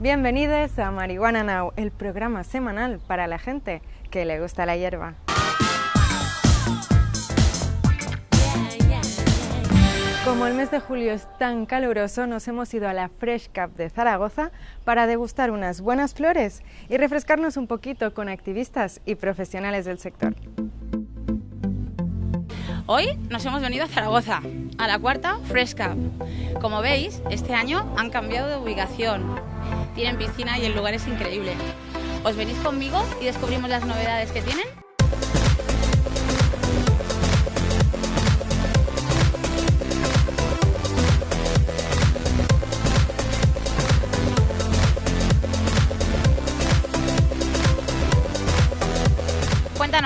Bienvenidos a Marihuana Now, el programa semanal para la gente que le gusta la hierba. Como el mes de julio es tan caluroso, nos hemos ido a la Fresh Cup de Zaragoza para degustar unas buenas flores y refrescarnos un poquito con activistas y profesionales del sector. Hoy nos hemos venido a Zaragoza, a la cuarta Fresh Cup. Como veis, este año han cambiado de ubicación. Tienen piscina y el lugar es increíble. ¿Os venís conmigo y descubrimos las novedades que tienen?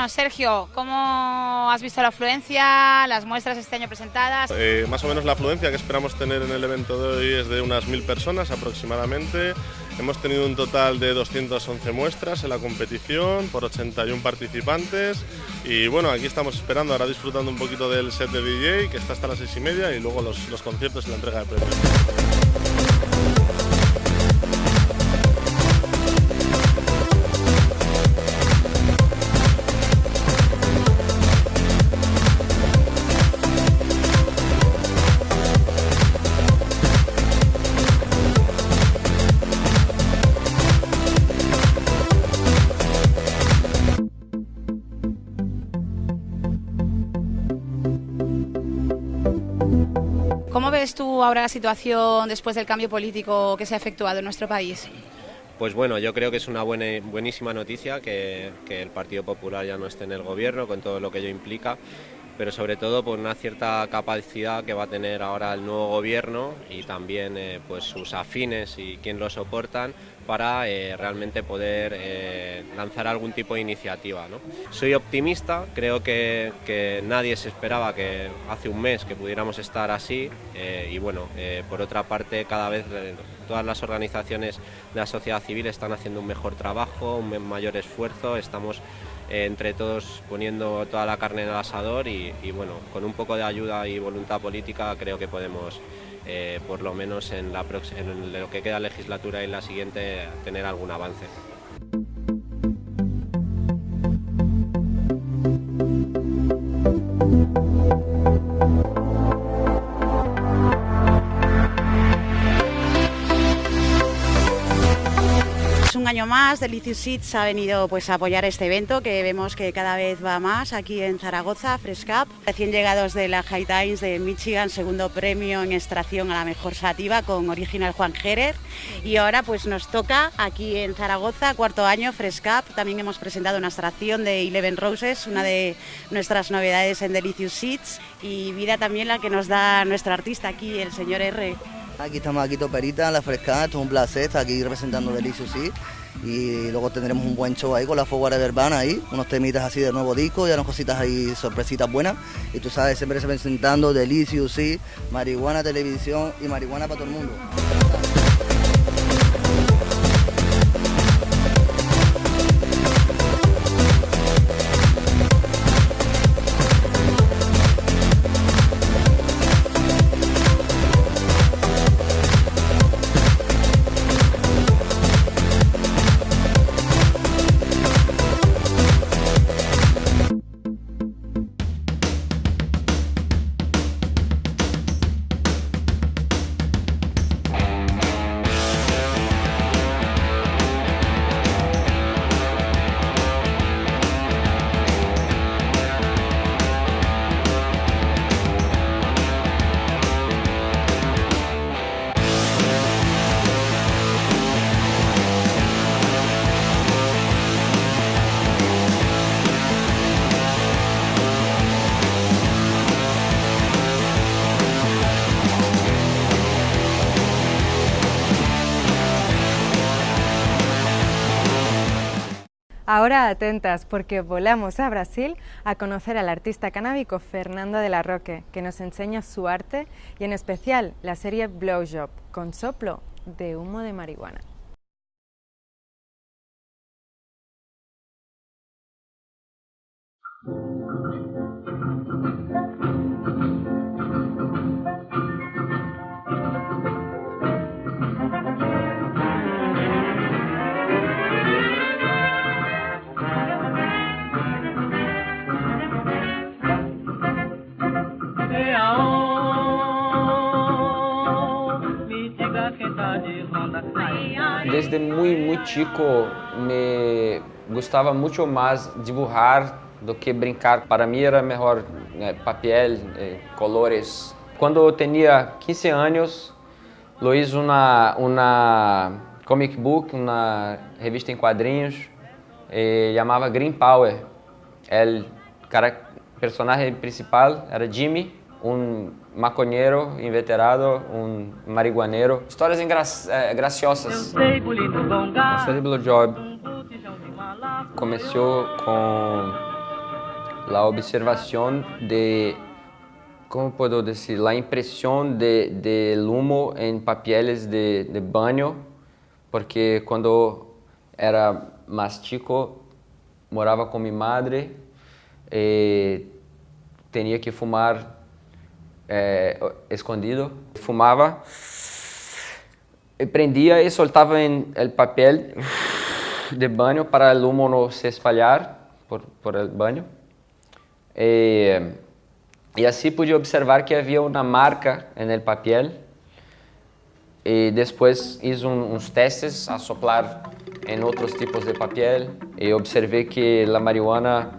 Sergio, ¿cómo has visto la afluencia, las muestras este año presentadas? Eh, más o menos la afluencia que esperamos tener en el evento de hoy es de unas mil personas aproximadamente. Hemos tenido un total de 211 muestras en la competición por 81 participantes y bueno, aquí estamos esperando, ahora disfrutando un poquito del set de DJ que está hasta las seis y media y luego los, los conciertos y la entrega de premios. Ves tú ahora la situación después del cambio político que se ha efectuado en nuestro país? Pues bueno, yo creo que es una buena, buenísima noticia que, que el Partido Popular ya no esté en el gobierno con todo lo que ello implica pero sobre todo por una cierta capacidad que va a tener ahora el nuevo gobierno y también eh, pues sus afines y quien lo soportan para eh, realmente poder eh, lanzar algún tipo de iniciativa. ¿no? Soy optimista, creo que, que, nadie se esperaba que hace un mes que pudiéramos estar así y bueno, por otra parte cada vez todas las organizaciones de la sociedad civil están haciendo un mejor trabajo, un mayor esfuerzo, estamos entre todos poniendo toda la carne en el asador y, bueno, con un poco de ayuda y voluntad política creo que podemos, eh, por lo menos en, en lo que queda legislatura y la siguiente, tener algún avance. Año más, Delicious Seeds ha venido pues, a apoyar este evento que vemos que cada vez va más aquí en Zaragoza, Fresh Cup. Recién llegados de la High Times de Michigan, segundo premio en extracción a la mejor sativa con Original Juan Jerez. Y ahora pues nos toca aquí en Zaragoza, cuarto año, Fresh Cup. También hemos presentado una extracción de Eleven Roses, una de nuestras novedades en Delicious Seeds. Y vida también la que nos da nuestro artista aquí, el señor R. Aquí estamos aquí Toperita, la Fresca, esto es un placer estar aquí representando Delicious sí y luego tendremos un buen show ahí con la Foguara Verbana ahí, unos temitas así de nuevo disco, y unas cositas ahí, sorpresitas buenas. Y tú sabes, siempre se presentando Delicious sí, marihuana, televisión y marihuana para todo el mundo. Ahora atentas porque volamos a Brasil a conocer al artista canábico Fernando de la Roque, que nos enseña su arte y en especial la serie Blowjob, con soplo de humo de marihuana. Desde muy, muy chico me gostava muito mais dibujar do que brincar. Para mim era melhor né, papel, eh, colores. Quando eu tinha 15 anos, eu fiz uma, uma comic book, uma revista em quadrinhos, eh, chamava Green Power. O personagem principal era Jimmy, um maconheiro inveterado, um marihuaneiro. Histórias engra eh, graciosas. A série Blue Job começou com a observação de como posso dizer, a impressão de, de humo em papéis de, de banho, porque quando era mais chico, morava com minha madre e tinha que fumar é, escondido. Fumava, prendia e soltava em el papel de banho para o humo não se espalhar por, por el banho. E, e assim pude observar que havia uma marca no papel e depois fiz uns testes a soplar em outros tipos de papel e observei que a marihuana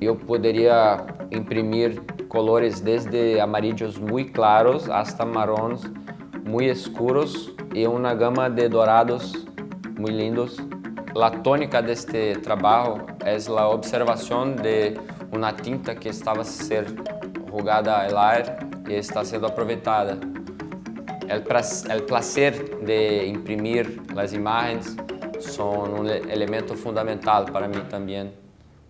eu poderia imprimir colores desde amarillos muito claros hasta marrons muito escuros e uma gama de dourados muito lindos. A tônica deste trabalho é a observação de uma tinta que estava ser jogada ao ar e está sendo aproveitada. O prazer de imprimir as imagens são um elemento fundamental para mim também.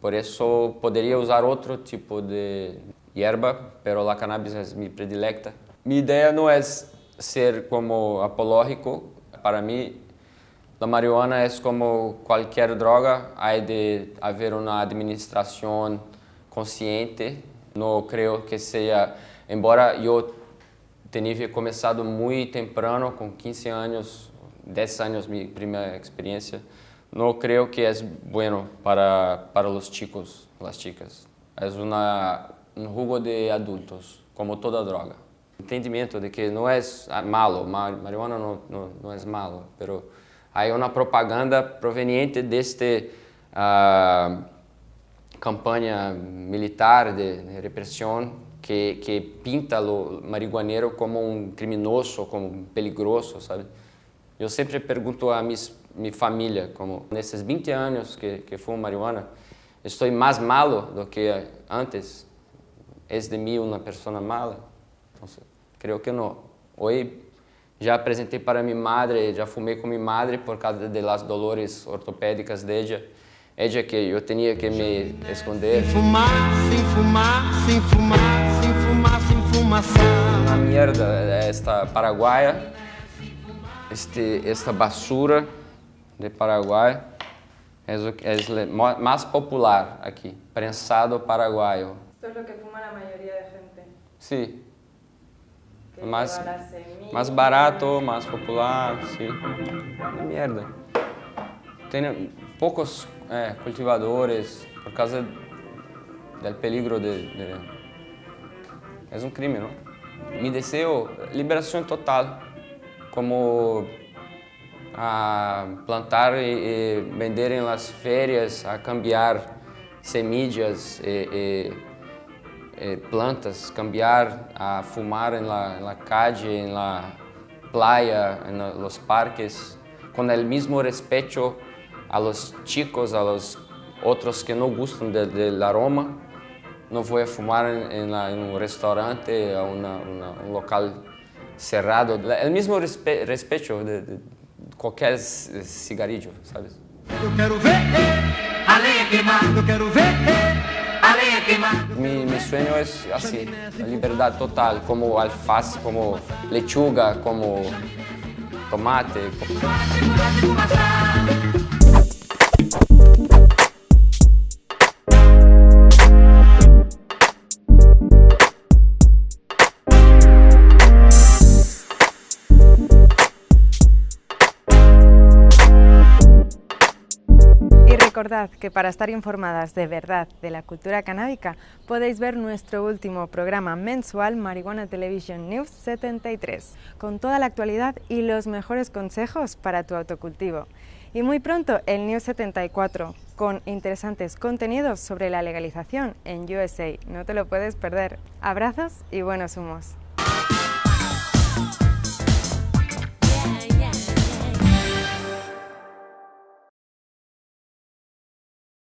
Por isso, poderia usar outro tipo de hierba, pero a cannabis é minha predilecta. Minha ideia não é ser como apológico. Para mim, a marihuana é como qualquer droga, há de haver uma administração consciente. Não creio que seja, embora eu tenha começado muito temprano, com 15 anos, 10 anos minha primeira experiência, não creio que é bueno para para os chicos, as chicas. É uma um jugo de adultos, como toda droga. Entendimento de que não é malo, marihuana não, não, não é malo, pero há uma propaganda proveniente deste uh, campanha militar de, repressão que, que pinta o marihuaneiro como um criminoso, como um peligroso, sabe? Eu sempre pergunto a minha família, como nesses 20 anos que, que fumo marihuana, estou mais malo do que antes? É de mim uma pessoa mala? Então, creio que não. Hoje já apresentei para minha madre, já fumei com minha madre por causa das dolores ortopédicas dela. Ella que eu tinha que me esconder. Sem fumar, sem fumar, sem fumar, sem fumar, sem fumaçar. Uma merda esta paraguaia, este, esta basura de Paraguai é o mais popular aqui, prensado paraguaio. Esto es lo que fuma la mayoría de gente. Sí. Que Más, más barato, más popular, sí. Merda. Tem poucos eh, cultivadores por causa do peligro de, de... É um crime, não? Me deseo liberação total, como a plantar e, e vender em las férias, a cambiar semillas e, e plantas, cambiar a fumar en la calle, en la playa, los parques, con el mismo respeto a los chicos, a los otros que no gustan de- del aroma. No voy a fumar en un restaurante, a un local cerrado. La- El mismo respe- respeto de, de cualquier c- cigarrillo, ¿sabes? Eu quero ver a lenha queimar. Eu quero ver a lenha queimar. Mi, mi sueño es así, la libertad total, como alface, como lechuga, como tomate. Y recordad que para estar informadas de verdad de la cultura canábica podéis ver nuestro último programa mensual Marihuana Television News 73, con toda la actualidad y los mejores consejos para tu autocultivo. Y muy pronto el News 74, con interesantes contenidos sobre la legalización en USA. No te lo puedes perder. Abrazos y buenos humos.